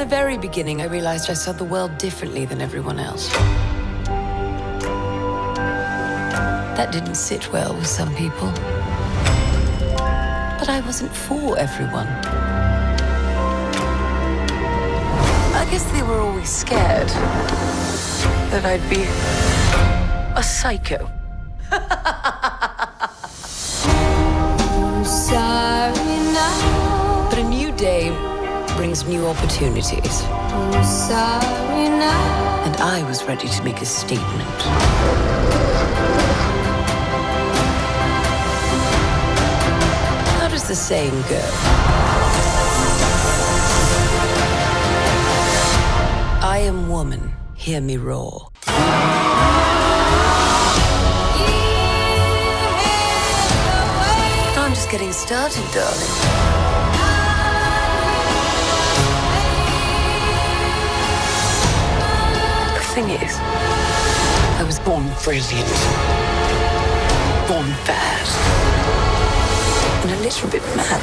the very beginning, I realized I saw the world differently than everyone else. That didn't sit well with some people. But I wasn't for everyone. I guess they were always scared that I'd be a psycho. But a new day brings new opportunities. And I was ready to make a statement. How does the saying go? I am woman, hear me roar. I'm just getting started, darling. Thing is, I was born brilliant, born bad, and a little bit mad.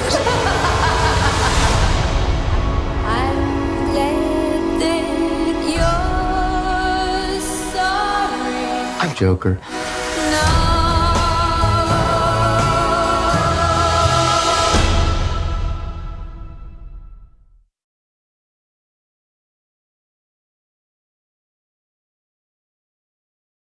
I'm glad that you're sorry. I'm Joker.